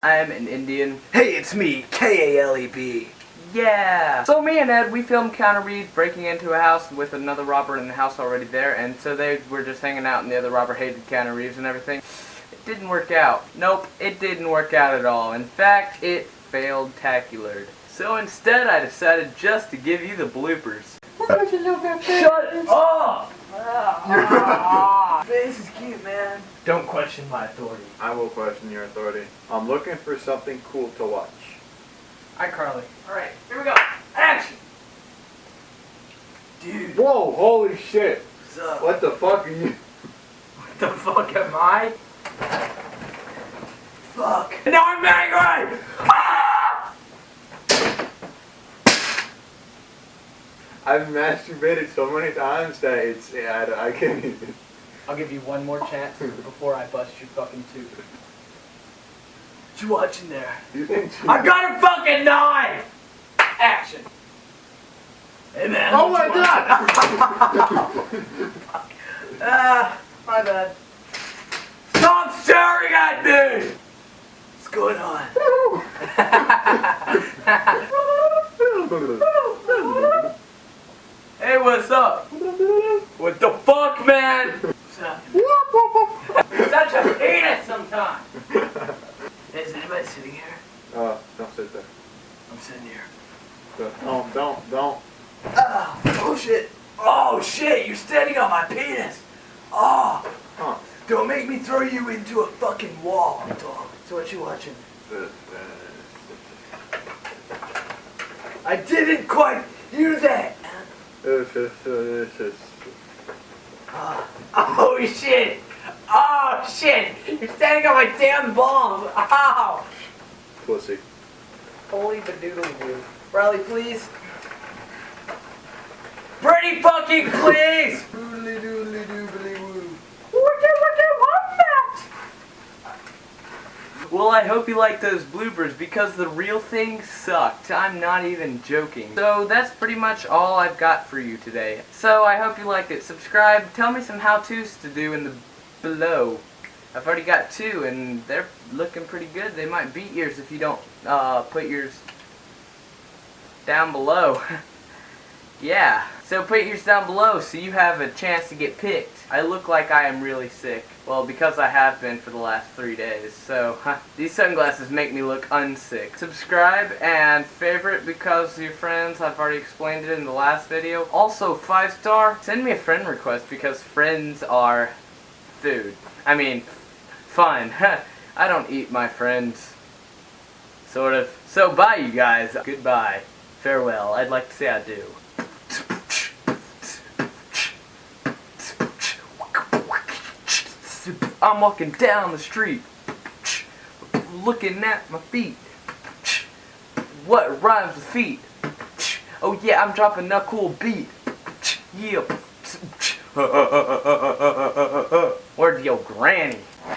I'm an Indian. Hey, it's me, K-A-L-E-B. Yeah! So me and Ed, we filmed Keanu Reeves breaking into a house with another robber in the house already there, and so they were just hanging out and the other robber hated Keanu Reeves and everything. It didn't work out. Nope, it didn't work out at all. In fact, it failed tacular. So instead, I decided just to give you the bloopers. Shut up! This is cute, man. Don't question my authority. I will question your authority. I'm looking for something cool to watch. Hi, Carly. Alright, here we go. Action! Dude, Whoa, holy shit. what's up? What the fuck are you? What the fuck am I? Fuck. Now I'm angry! Ah! I've masturbated so many times that it's, yeah, I, I can't even. I'll give you one more chance before I bust your fucking tooth. What you watching there? You think I got a fucking knife! Action! Hey, man. Oh my god! Ah, my bad. Stop staring at me! What's going on? Hey, what's up? What the fuck, man? What's up? Such a penis sometimes. Is anybody sitting here? Uh, don't sit there. I'm sitting here. Don't, don't, don't. Ah, oh shit. Oh shit, you're standing on my penis. Oh, Huh. don't make me throw you into a fucking wall, dog. So what you watching? I didn't quite hear that. Ah, Oh shit! Oh shit! You're standing on my damn balls! Ow! Pussy. Holy badoodle doo. Riley, please. Pretty fucking please! Doodly doodly doobly woo. Well, I hope you like those bloopers because the real thing sucked. I'm not even joking. So that's pretty much all I've got for you today. So I hope you liked it. Subscribe. Tell me some how-tos to do in the below. I've already got two and they're looking pretty good. They might beat yours if you don't uh, put yours down below. yeah. So put yours down below so you have a chance to get picked. I look like I am really sick. Well, because I have been for the last three days. So, huh, these sunglasses make me look unsick. Subscribe and favorite because your friends. I've already explained it in the last video. Also, five star. Send me a friend request because friends are food. I mean, fun. I don't eat my friends. Sort of. So, bye, you guys. Goodbye. Farewell. I'd like to say I do. I'm walking down the street, looking at my feet. What rhymes with feet? Oh yeah, I'm dropping a cool beat. Yeah. Where's your granny?